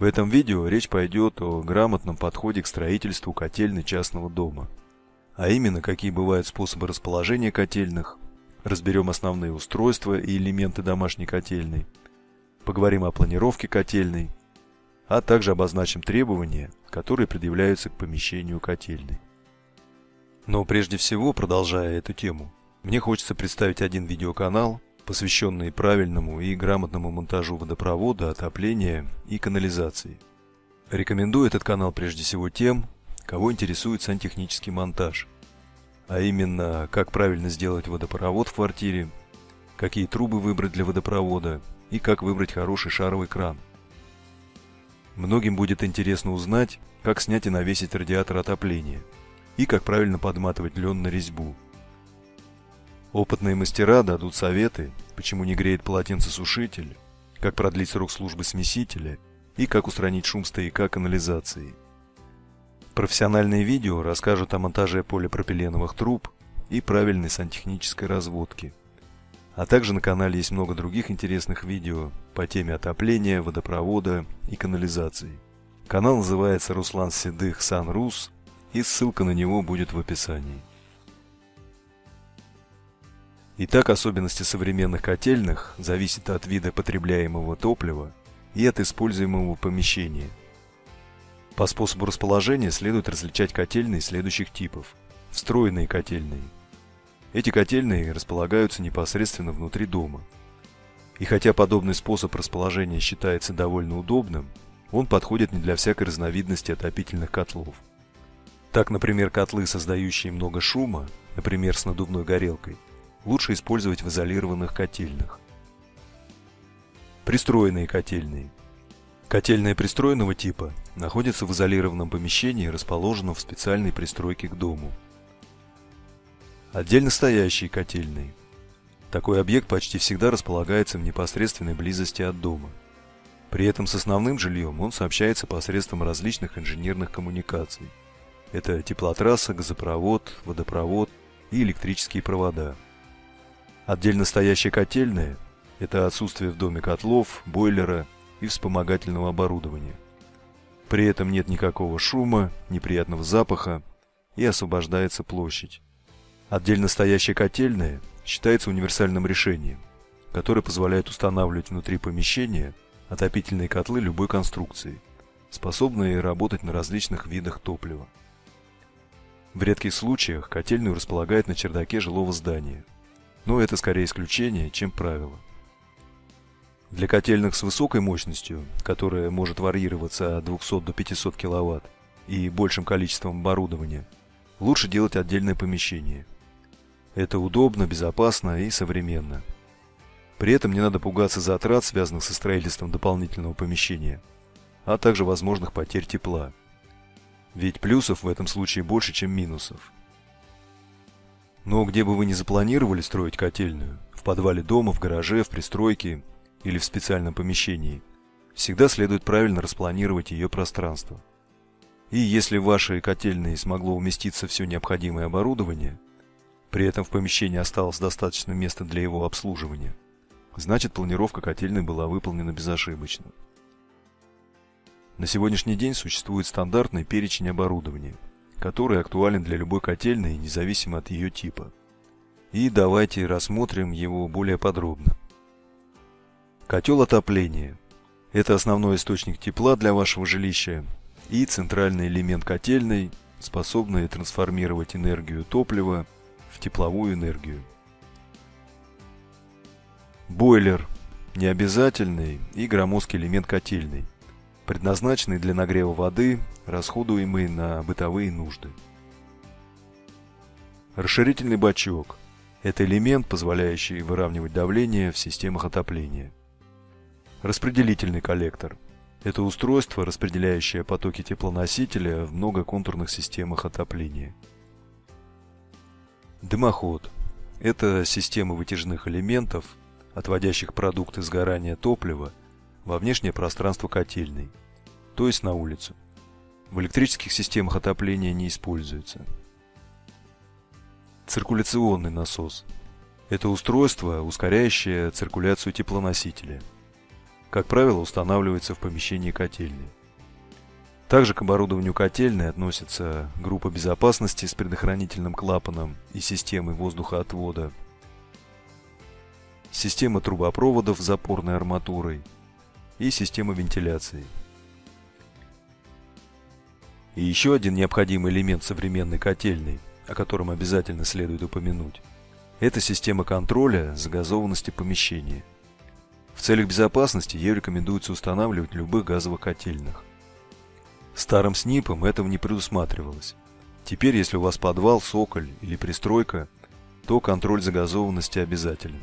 В этом видео речь пойдет о грамотном подходе к строительству котельной частного дома. А именно, какие бывают способы расположения котельных, разберем основные устройства и элементы домашней котельной, поговорим о планировке котельной, а также обозначим требования, которые предъявляются к помещению котельной. Но прежде всего, продолжая эту тему, мне хочется представить один видеоканал, посвященный правильному и грамотному монтажу водопровода, отопления и канализации. Рекомендую этот канал прежде всего тем, кого интересует сантехнический монтаж, а именно, как правильно сделать водопровод в квартире, какие трубы выбрать для водопровода и как выбрать хороший шаровый кран. Многим будет интересно узнать, как снять и навесить радиатор отопления и как правильно подматывать лен на резьбу – Опытные мастера дадут советы, почему не греет полотенцесушитель, как продлить срок службы смесителя и как устранить шум стояка канализации. Профессиональные видео расскажут о монтаже полипропиленовых труб и правильной сантехнической разводке. А также на канале есть много других интересных видео по теме отопления, водопровода и канализации. Канал называется Руслан Седых Сан Рус, и ссылка на него будет в описании. Итак, особенности современных котельных зависят от вида потребляемого топлива и от используемого помещения. По способу расположения следует различать котельные следующих типов. Встроенные котельные. Эти котельные располагаются непосредственно внутри дома. И хотя подобный способ расположения считается довольно удобным, он подходит не для всякой разновидности отопительных котлов. Так, например, котлы, создающие много шума, например, с надувной горелкой, лучше использовать в изолированных котельных. Пристроенные котельные. Котельная пристроенного типа находится в изолированном помещении, расположенном в специальной пристройке к дому. Отдельно стоящие котельные. Такой объект почти всегда располагается в непосредственной близости от дома. При этом с основным жильем он сообщается посредством различных инженерных коммуникаций. Это теплотрасса, газопровод, водопровод и электрические провода. Отдельно стоящие котельные – это отсутствие в доме котлов, бойлера и вспомогательного оборудования. При этом нет никакого шума, неприятного запаха и освобождается площадь. Отдельно стоящие котельные считается универсальным решением, которое позволяет устанавливать внутри помещения отопительные котлы любой конструкции, способные работать на различных видах топлива. В редких случаях котельную располагают на чердаке жилого здания – но это скорее исключение, чем правило. Для котельных с высокой мощностью, которая может варьироваться от 200 до 500 кВт и большим количеством оборудования, лучше делать отдельное помещение. Это удобно, безопасно и современно. При этом не надо пугаться затрат, связанных со строительством дополнительного помещения, а также возможных потерь тепла. Ведь плюсов в этом случае больше, чем минусов. Но где бы вы ни запланировали строить котельную, в подвале дома, в гараже, в пристройке или в специальном помещении, всегда следует правильно распланировать ее пространство. И если в вашей котельной смогло уместиться все необходимое оборудование, при этом в помещении осталось достаточно места для его обслуживания, значит планировка котельной была выполнена безошибочно. На сегодняшний день существует стандартный перечень оборудования – который актуален для любой котельной, независимо от ее типа. И давайте рассмотрим его более подробно. Котел отопления. Это основной источник тепла для вашего жилища и центральный элемент котельной, способный трансформировать энергию топлива в тепловую энергию. Бойлер – необязательный и громоздкий элемент котельной – предназначенный для нагрева воды, расходуемый на бытовые нужды. Расширительный бачок – это элемент, позволяющий выравнивать давление в системах отопления. Распределительный коллектор – это устройство, распределяющее потоки теплоносителя в многоконтурных системах отопления. Дымоход – это система вытяжных элементов, отводящих продукты сгорания топлива во внешнее пространство котельной, то есть на улицу. В электрических системах отопления не используется. Циркуляционный насос – это устройство, ускоряющее циркуляцию теплоносителя. как правило, устанавливается в помещении котельной. Также к оборудованию котельной относятся группа безопасности с предохранительным клапаном и системой воздухоотвода, система трубопроводов с запорной арматурой и система вентиляции. И еще один необходимый элемент современной котельной, о котором обязательно следует упомянуть, это система контроля загазованности помещения. В целях безопасности ее рекомендуется устанавливать в любых газовых котельных. Старым СНИПом этого не предусматривалось. Теперь, если у вас подвал, соколь или пристройка, то контроль загазованности обязателен.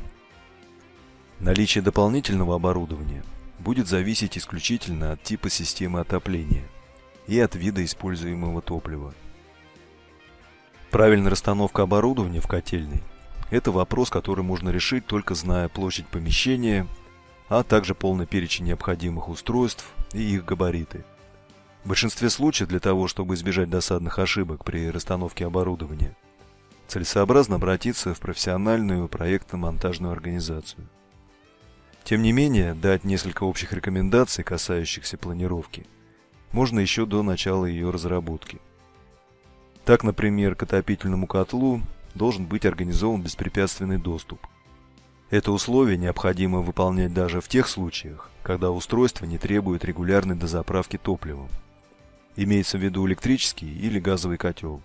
Наличие дополнительного оборудования будет зависеть исключительно от типа системы отопления и от вида используемого топлива. Правильная расстановка оборудования в котельной – это вопрос, который можно решить только зная площадь помещения, а также полный перечень необходимых устройств и их габариты – в большинстве случаев для того, чтобы избежать досадных ошибок при расстановке оборудования, целесообразно обратиться в профессиональную проектно-монтажную организацию. Тем не менее, дать несколько общих рекомендаций, касающихся планировки, можно еще до начала ее разработки. Так, например, к отопительному котлу должен быть организован беспрепятственный доступ. Это условие необходимо выполнять даже в тех случаях, когда устройство не требует регулярной дозаправки топливом. Имеется в виду электрический или газовый котел.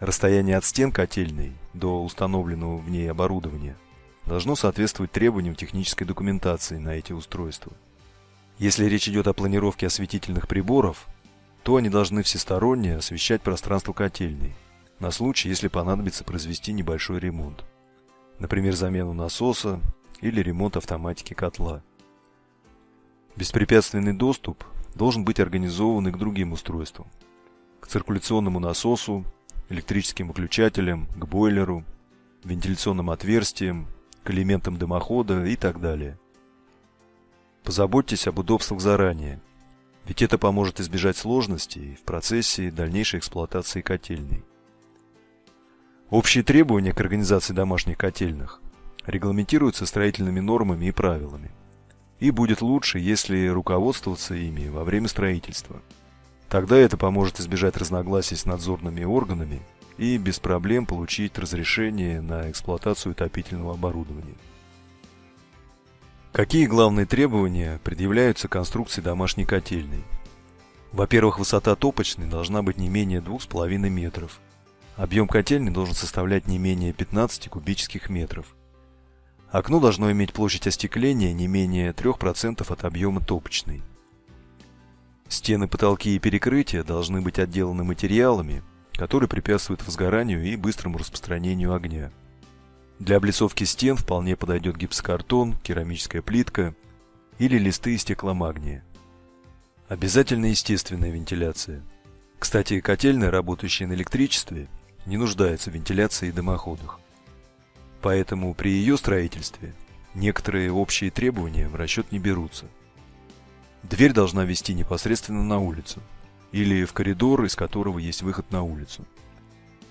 Расстояние от стен котельной до установленного в ней оборудования должно соответствовать требованиям технической документации на эти устройства. Если речь идет о планировке осветительных приборов, то они должны всесторонне освещать пространство котельной, на случай, если понадобится произвести небольшой ремонт. Например, замену насоса или ремонт автоматики котла. Беспрепятственный доступ должен быть организован и к другим устройствам. К циркуляционному насосу, электрическим выключателям, к бойлеру, вентиляционным отверстиям, к элементам дымохода и так далее. Позаботьтесь об удобствах заранее, ведь это поможет избежать сложностей в процессе дальнейшей эксплуатации котельной. Общие требования к организации домашних котельных регламентируются строительными нормами и правилами и будет лучше, если руководствоваться ими во время строительства. Тогда это поможет избежать разногласий с надзорными органами и без проблем получить разрешение на эксплуатацию отопительного оборудования. Какие главные требования предъявляются конструкции домашней котельной? Во-первых, высота топочной должна быть не менее 2,5 метров. Объем котельной должен составлять не менее 15 кубических метров. Окно должно иметь площадь остекления не менее 3% от объема топочной. Стены, потолки и перекрытия должны быть отделаны материалами, которые препятствуют возгоранию и быстрому распространению огня. Для облицовки стен вполне подойдет гипсокартон, керамическая плитка или листы из стекломагния. Обязательно естественная вентиляция. Кстати, котельная, работающая на электричестве, не нуждается в вентиляции и дымоходах. Поэтому при ее строительстве некоторые общие требования в расчет не берутся. Дверь должна вести непосредственно на улицу или в коридор, из которого есть выход на улицу.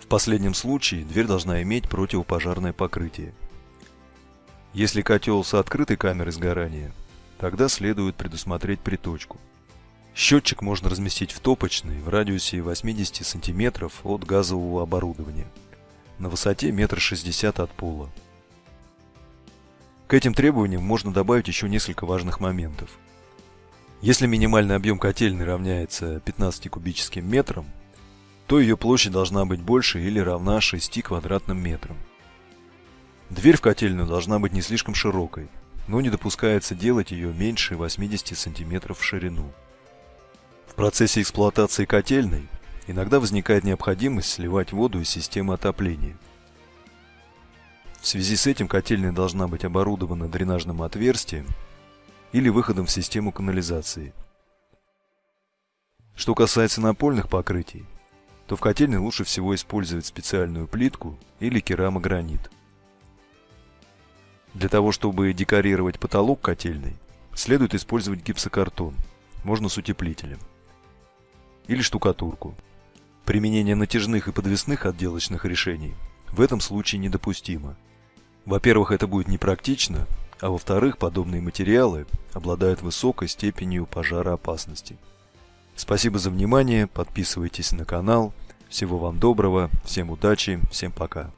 В последнем случае дверь должна иметь противопожарное покрытие. Если котел с открытой камерой сгорания, тогда следует предусмотреть приточку. Счетчик можно разместить в топочной в радиусе 80 см от газового оборудования на высоте метр шестьдесят от пола. К этим требованиям можно добавить еще несколько важных моментов. Если минимальный объем котельной равняется 15 кубическим метрам, то ее площадь должна быть больше или равна 6 квадратным метрам. Дверь в котельную должна быть не слишком широкой, но не допускается делать ее меньше 80 см в ширину. В процессе эксплуатации котельной иногда возникает необходимость сливать воду из системы отопления. В связи с этим котельная должна быть оборудована дренажным отверстием или выходом в систему канализации. Что касается напольных покрытий, то в котельной лучше всего использовать специальную плитку или керамогранит. Для того, чтобы декорировать потолок котельной, следует использовать гипсокартон, можно с утеплителем, или штукатурку. Применение натяжных и подвесных отделочных решений в этом случае недопустимо. Во-первых, это будет непрактично, а во-вторых, подобные материалы обладают высокой степенью пожароопасности. Спасибо за внимание, подписывайтесь на канал. Всего вам доброго, всем удачи, всем пока.